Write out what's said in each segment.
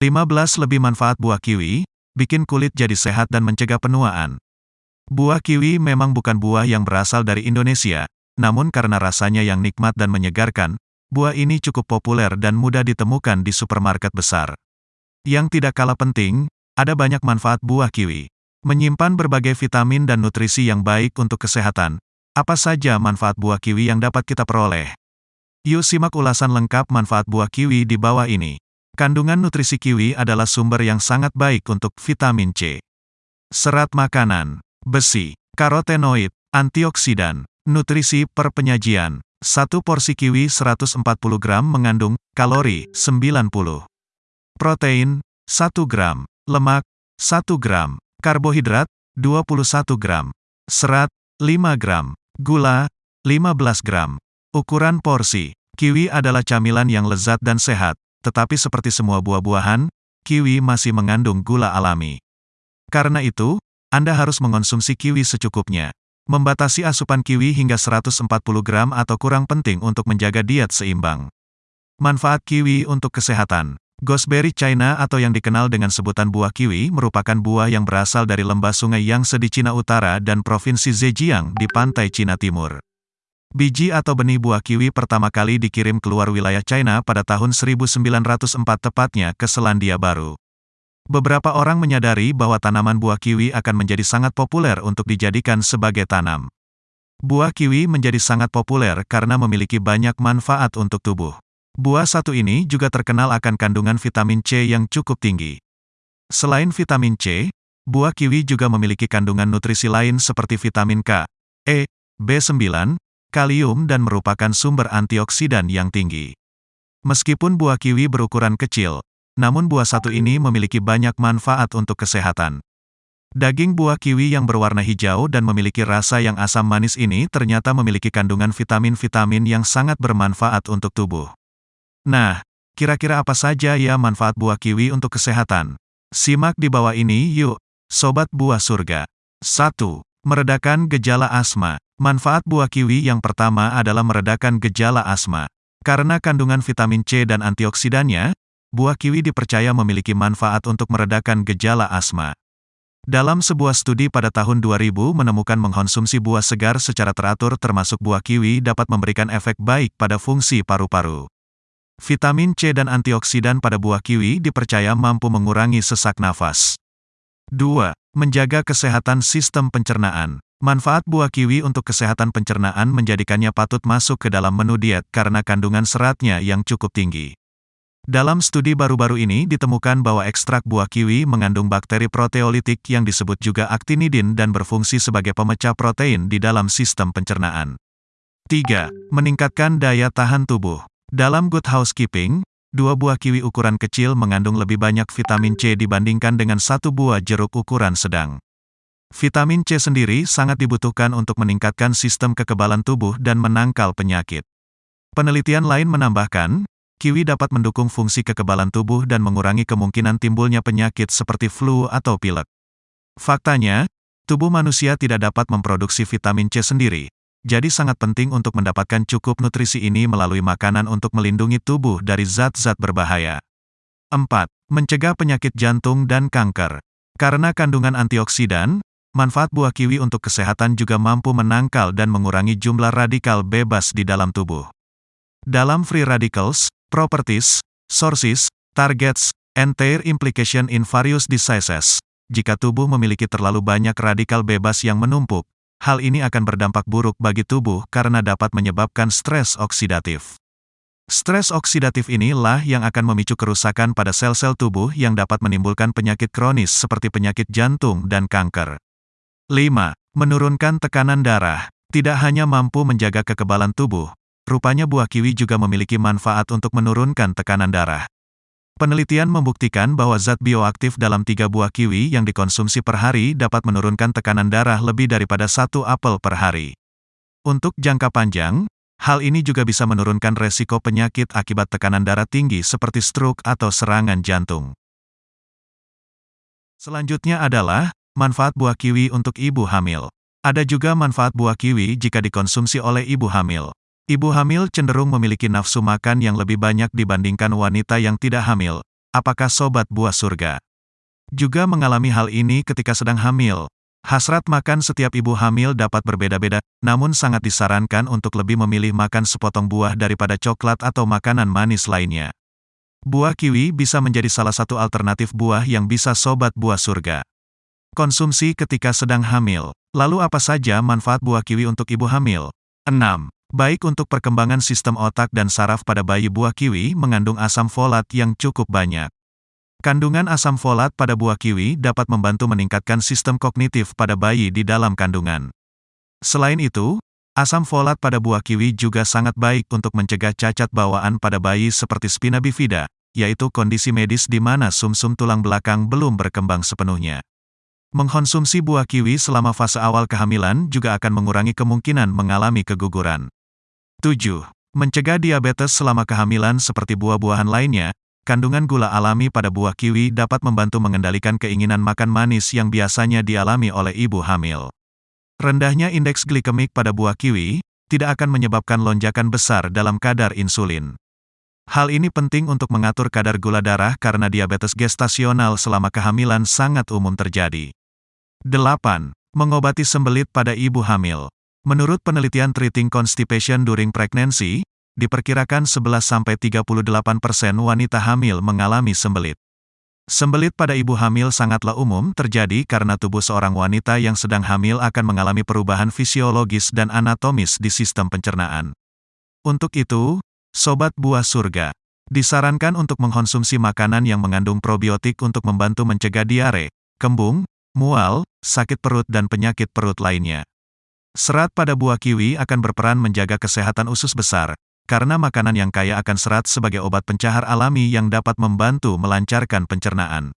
15 lebih manfaat buah kiwi, bikin kulit jadi sehat dan mencegah penuaan. Buah kiwi memang bukan buah yang berasal dari Indonesia, namun karena rasanya yang nikmat dan menyegarkan, buah ini cukup populer dan mudah ditemukan di supermarket besar. Yang tidak kalah penting, ada banyak manfaat buah kiwi. Menyimpan berbagai vitamin dan nutrisi yang baik untuk kesehatan. Apa saja manfaat buah kiwi yang dapat kita peroleh? Yuk simak ulasan lengkap manfaat buah kiwi di bawah ini. Kandungan nutrisi kiwi adalah sumber yang sangat baik untuk vitamin C. Serat makanan, besi, karotenoid, antioksidan, nutrisi per penyajian. Satu porsi kiwi 140 gram mengandung kalori 90. Protein 1 gram, lemak 1 gram, karbohidrat 21 gram, serat 5 gram, gula 15 gram. Ukuran porsi Kiwi adalah camilan yang lezat dan sehat, tetapi seperti semua buah-buahan, kiwi masih mengandung gula alami. Karena itu, Anda harus mengonsumsi kiwi secukupnya. Membatasi asupan kiwi hingga 140 gram atau kurang penting untuk menjaga diet seimbang. Manfaat kiwi untuk kesehatan. Gooseberry China atau yang dikenal dengan sebutan buah kiwi merupakan buah yang berasal dari lembah sungai Yangtze di Cina Utara dan Provinsi Zhejiang di pantai Cina Timur. Biji atau benih buah kiwi pertama kali dikirim keluar wilayah China pada tahun 1904 tepatnya ke Selandia Baru. Beberapa orang menyadari bahwa tanaman buah kiwi akan menjadi sangat populer untuk dijadikan sebagai tanam. Buah kiwi menjadi sangat populer karena memiliki banyak manfaat untuk tubuh. Buah satu ini juga terkenal akan kandungan vitamin C yang cukup tinggi. Selain vitamin C, buah kiwi juga memiliki kandungan nutrisi lain seperti vitamin K, E, B9, kalium dan merupakan sumber antioksidan yang tinggi. Meskipun buah kiwi berukuran kecil, namun buah satu ini memiliki banyak manfaat untuk kesehatan. Daging buah kiwi yang berwarna hijau dan memiliki rasa yang asam manis ini ternyata memiliki kandungan vitamin-vitamin yang sangat bermanfaat untuk tubuh. Nah, kira-kira apa saja ya manfaat buah kiwi untuk kesehatan? Simak di bawah ini yuk, Sobat Buah Surga. 1. Meredakan gejala asma. Manfaat buah kiwi yang pertama adalah meredakan gejala asma. Karena kandungan vitamin C dan antioksidannya, buah kiwi dipercaya memiliki manfaat untuk meredakan gejala asma. Dalam sebuah studi pada tahun 2000 menemukan mengkonsumsi buah segar secara teratur termasuk buah kiwi dapat memberikan efek baik pada fungsi paru-paru. Vitamin C dan antioksidan pada buah kiwi dipercaya mampu mengurangi sesak nafas. 2. Menjaga kesehatan sistem pencernaan. Manfaat buah kiwi untuk kesehatan pencernaan menjadikannya patut masuk ke dalam menu diet karena kandungan seratnya yang cukup tinggi. Dalam studi baru-baru ini ditemukan bahwa ekstrak buah kiwi mengandung bakteri proteolitik yang disebut juga aktinidin dan berfungsi sebagai pemecah protein di dalam sistem pencernaan. 3. Meningkatkan daya tahan tubuh. Dalam Good Housekeeping, dua buah kiwi ukuran kecil mengandung lebih banyak vitamin C dibandingkan dengan satu buah jeruk ukuran sedang. Vitamin C sendiri sangat dibutuhkan untuk meningkatkan sistem kekebalan tubuh dan menangkal penyakit. Penelitian lain menambahkan, kiwi dapat mendukung fungsi kekebalan tubuh dan mengurangi kemungkinan timbulnya penyakit seperti flu atau pilek. Faktanya, tubuh manusia tidak dapat memproduksi vitamin C sendiri, jadi sangat penting untuk mendapatkan cukup nutrisi ini melalui makanan untuk melindungi tubuh dari zat-zat berbahaya. 4. Mencegah penyakit jantung dan kanker. Karena kandungan antioksidan, manfaat buah kiwi untuk kesehatan juga mampu menangkal dan mengurangi jumlah radikal bebas di dalam tubuh. Dalam Free Radicals, Properties, Sources, Targets, and Their Implication in Various Diseases, jika tubuh memiliki terlalu banyak radikal bebas yang menumpuk, hal ini akan berdampak buruk bagi tubuh karena dapat menyebabkan stres oksidatif. Stres oksidatif inilah yang akan memicu kerusakan pada sel-sel tubuh yang dapat menimbulkan penyakit kronis seperti penyakit jantung dan kanker. 5. Menurunkan tekanan darah. Tidak hanya mampu menjaga kekebalan tubuh, rupanya buah kiwi juga memiliki manfaat untuk menurunkan tekanan darah. Penelitian membuktikan bahwa zat bioaktif dalam tiga buah kiwi yang dikonsumsi per hari dapat menurunkan tekanan darah lebih daripada satu apel per hari. Untuk jangka panjang, hal ini juga bisa menurunkan resiko penyakit akibat tekanan darah tinggi seperti stroke atau serangan jantung. Selanjutnya adalah, manfaat buah kiwi untuk ibu hamil. Ada juga manfaat buah kiwi jika dikonsumsi oleh ibu hamil. Ibu hamil cenderung memiliki nafsu makan yang lebih banyak dibandingkan wanita yang tidak hamil. apakah sobat buah surga juga mengalami hal ini ketika sedang hamil? Hasrat makan setiap ibu hamil dapat berbeda-beda, namun sangat disarankan untuk lebih memilih makan sepotong buah daripada coklat atau makanan manis lainnya. Buah kiwi bisa menjadi salah satu alternatif buah yang bisa sobat buah surga. Konsumsi ketika sedang hamil. Lalu apa saja manfaat buah kiwi untuk ibu hamil? 6. Baik untuk perkembangan sistem otak dan saraf pada bayi buah kiwi mengandung asam folat yang cukup banyak. Kandungan asam folat pada buah kiwi dapat membantu meningkatkan sistem kognitif pada bayi di dalam kandungan. Selain itu, asam folat pada buah kiwi juga sangat baik untuk mencegah cacat bawaan pada bayi seperti spina bifida, yaitu kondisi medis di mana sumsum tulang belakang belum berkembang sepenuhnya. Mengkonsumsi buah kiwi selama fase awal kehamilan juga akan mengurangi kemungkinan mengalami keguguran. 7. Mencegah diabetes selama kehamilan seperti buah-buahan lainnya, Kandungan gula alami pada buah kiwi dapat membantu mengendalikan keinginan makan manis yang biasanya dialami oleh ibu hamil. Rendahnya indeks glikemik pada buah kiwi tidak akan menyebabkan lonjakan besar dalam kadar insulin. Hal ini penting untuk mengatur kadar gula darah karena diabetes gestasional selama kehamilan sangat umum terjadi. 8. Mengobati sembelit pada ibu hamil. Menurut penelitian Treating Constipation During Pregnancy, diperkirakan 11-38% wanita hamil mengalami sembelit. Sembelit pada ibu hamil sangatlah umum terjadi karena tubuh seorang wanita yang sedang hamil akan mengalami perubahan fisiologis dan anatomis di sistem pencernaan. Untuk itu, sobat buah surga, disarankan untuk mengkonsumsi makanan yang mengandung probiotik untuk membantu mencegah diare, kembung, mual, sakit perut dan penyakit perut lainnya. Serat pada buah kiwi akan berperan menjaga kesehatan usus besar, karena makanan yang kaya akan serat sebagai obat pencahar alami yang dapat membantu melancarkan pencernaan.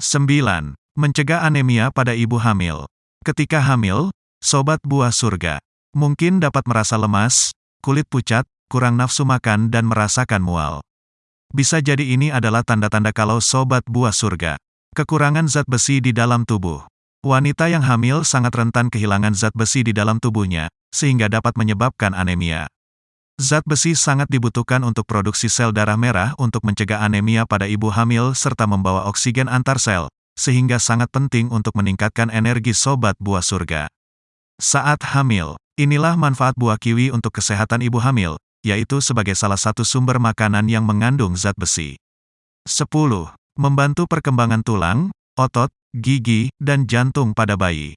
9. Mencegah anemia pada ibu hamil. Ketika hamil, sobat buah surga mungkin dapat merasa lemas, kulit pucat, kurang nafsu makan dan merasakan mual. Bisa jadi ini adalah tanda-tanda kalau sobat buah surga kekurangan zat besi di dalam tubuh. Wanita yang hamil sangat rentan kehilangan zat besi di dalam tubuhnya, sehingga dapat menyebabkan anemia. Zat besi sangat dibutuhkan untuk produksi sel darah merah untuk mencegah anemia pada ibu hamil serta membawa oksigen antar sel, sehingga sangat penting untuk meningkatkan energi sobat buah surga. Saat hamil, inilah manfaat buah kiwi untuk kesehatan ibu hamil, yaitu sebagai salah satu sumber makanan yang mengandung zat besi. 10. Membantu perkembangan tulang, otot, gigi, dan jantung pada bayi.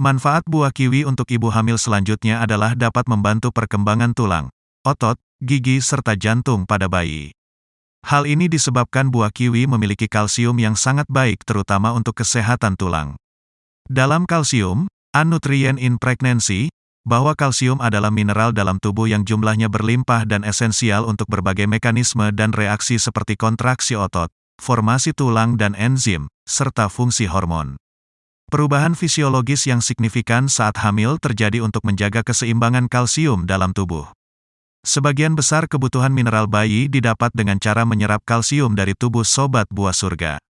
Manfaat buah kiwi untuk ibu hamil selanjutnya adalah dapat membantu perkembangan tulang, otot, gigi serta jantung pada bayi. Hal ini disebabkan buah kiwi memiliki kalsium yang sangat baik terutama untuk kesehatan tulang. Dalam kalsium, a nutrient in pregnancy, bahwa kalsium adalah mineral dalam tubuh yang jumlahnya berlimpah dan esensial untuk berbagai mekanisme dan reaksi seperti kontraksi otot, formasi tulang dan enzim, serta fungsi hormon. Perubahan fisiologis yang signifikan saat hamil terjadi untuk menjaga keseimbangan kalsium dalam tubuh. Sebagian besar kebutuhan mineral bayi didapat dengan cara menyerap kalsium dari tubuh sobat buah surga.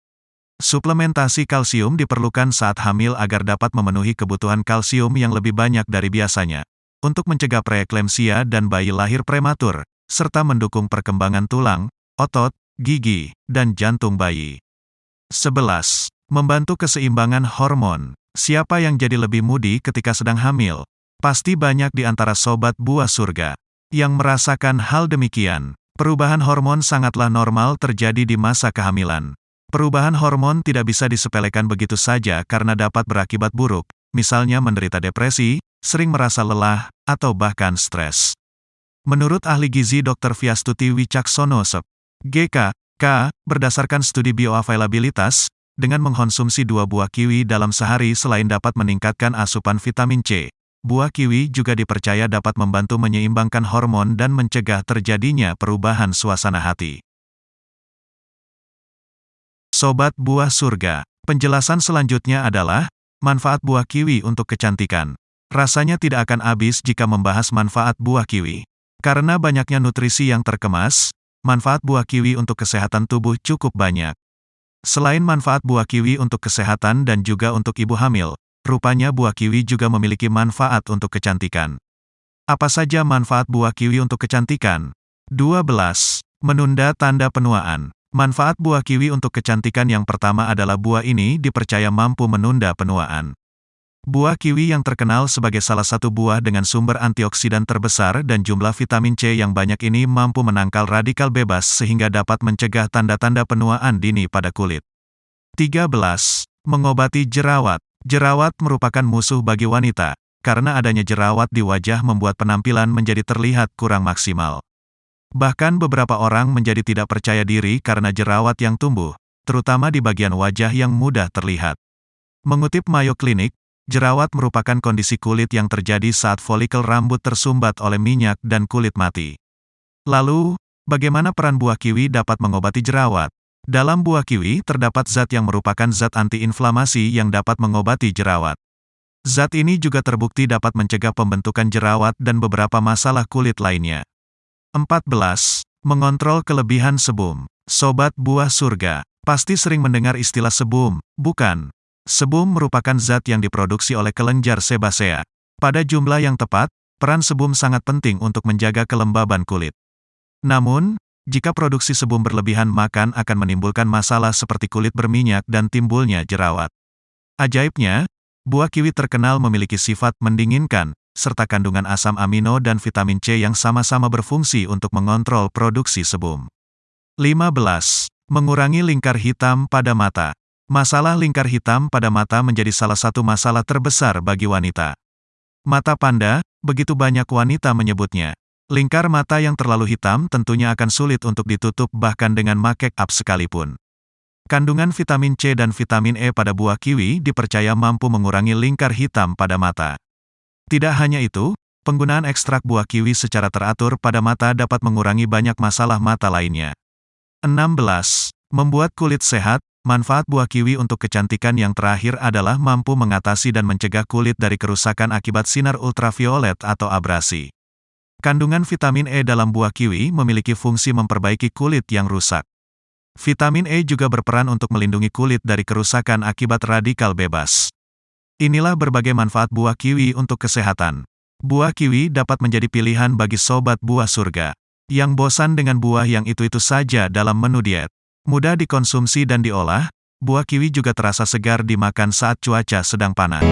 Suplementasi kalsium diperlukan saat hamil agar dapat memenuhi kebutuhan kalsium yang lebih banyak dari biasanya, untuk mencegah preeklemsia dan bayi lahir prematur, serta mendukung perkembangan tulang, otot, gigi, dan jantung bayi. 11. Membantu keseimbangan hormon. Siapa yang jadi lebih mudi ketika sedang hamil? Pasti banyak di antara sobat buah surga yang merasakan hal demikian. Perubahan hormon sangatlah normal terjadi di masa kehamilan. Perubahan hormon tidak bisa disepelekan begitu saja karena dapat berakibat buruk, misalnya menderita depresi, sering merasa lelah, atau bahkan stres. Menurut ahli gizi Dr. Viastuti Wicaksono Sep, GK, K, berdasarkan studi bioavailabilitas, dengan mengkonsumsi dua buah kiwi dalam sehari selain dapat meningkatkan asupan vitamin C, Buah kiwi juga dipercaya dapat membantu menyeimbangkan hormon dan mencegah terjadinya perubahan suasana hati. Sobat buah surga, penjelasan selanjutnya adalah manfaat buah kiwi untuk kecantikan. Rasanya tidak akan habis jika membahas manfaat buah kiwi. Karena banyaknya nutrisi yang terkemas, manfaat buah kiwi untuk kesehatan tubuh cukup banyak. Selain manfaat buah kiwi untuk kesehatan dan juga untuk ibu hamil, Rupanya buah kiwi juga memiliki manfaat untuk kecantikan. Apa saja manfaat buah kiwi untuk kecantikan? 12. Menunda tanda penuaan. Manfaat buah kiwi untuk kecantikan yang pertama adalah buah ini dipercaya mampu menunda penuaan. Buah kiwi yang terkenal sebagai salah satu buah dengan sumber antioksidan terbesar dan jumlah vitamin C yang banyak ini mampu menangkal radikal bebas sehingga dapat mencegah tanda-tanda penuaan dini pada kulit. 13. Mengobati jerawat. Jerawat merupakan musuh bagi wanita, karena adanya jerawat di wajah membuat penampilan menjadi terlihat kurang maksimal. Bahkan beberapa orang menjadi tidak percaya diri karena jerawat yang tumbuh, terutama di bagian wajah yang mudah terlihat. Mengutip Mayo Clinic, jerawat merupakan kondisi kulit yang terjadi saat folikel rambut tersumbat oleh minyak dan kulit mati. Lalu, bagaimana peran buah kiwi dapat mengobati jerawat? Dalam buah kiwi terdapat zat yang merupakan zat antiinflamasi yang dapat mengobati jerawat. Zat ini juga terbukti dapat mencegah pembentukan jerawat dan beberapa masalah kulit lainnya. 14. Mengontrol kelebihan sebum. Sobat buah surga, pasti sering mendengar istilah sebum, bukan? Sebum merupakan zat yang diproduksi oleh kelenjar sebasea. Pada jumlah yang tepat, peran sebum sangat penting untuk menjaga kelembaban kulit. Namun, jika produksi sebum berlebihan makan akan menimbulkan masalah seperti kulit berminyak dan timbulnya jerawat. Ajaibnya, buah kiwi terkenal memiliki sifat mendinginkan, serta kandungan asam amino dan vitamin C yang sama-sama berfungsi untuk mengontrol produksi sebum. 15. Mengurangi lingkar hitam pada mata. Masalah lingkar hitam pada mata menjadi salah satu masalah terbesar bagi wanita. Mata panda, begitu banyak wanita menyebutnya. Lingkar mata yang terlalu hitam tentunya akan sulit untuk ditutup bahkan dengan make up sekalipun. Kandungan vitamin C dan vitamin E pada buah kiwi dipercaya mampu mengurangi lingkar hitam pada mata. Tidak hanya itu, penggunaan ekstrak buah kiwi secara teratur pada mata dapat mengurangi banyak masalah mata lainnya. 16. Membuat kulit sehat, manfaat buah kiwi untuk kecantikan yang terakhir adalah mampu mengatasi dan mencegah kulit dari kerusakan akibat sinar ultraviolet atau abrasi. Kandungan vitamin E dalam buah kiwi memiliki fungsi memperbaiki kulit yang rusak. Vitamin E juga berperan untuk melindungi kulit dari kerusakan akibat radikal bebas. Inilah berbagai manfaat buah kiwi untuk kesehatan. Buah kiwi dapat menjadi pilihan bagi sobat buah surga. Yang bosan dengan buah yang itu-itu saja dalam menu diet. Mudah dikonsumsi dan diolah, buah kiwi juga terasa segar dimakan saat cuaca sedang panas.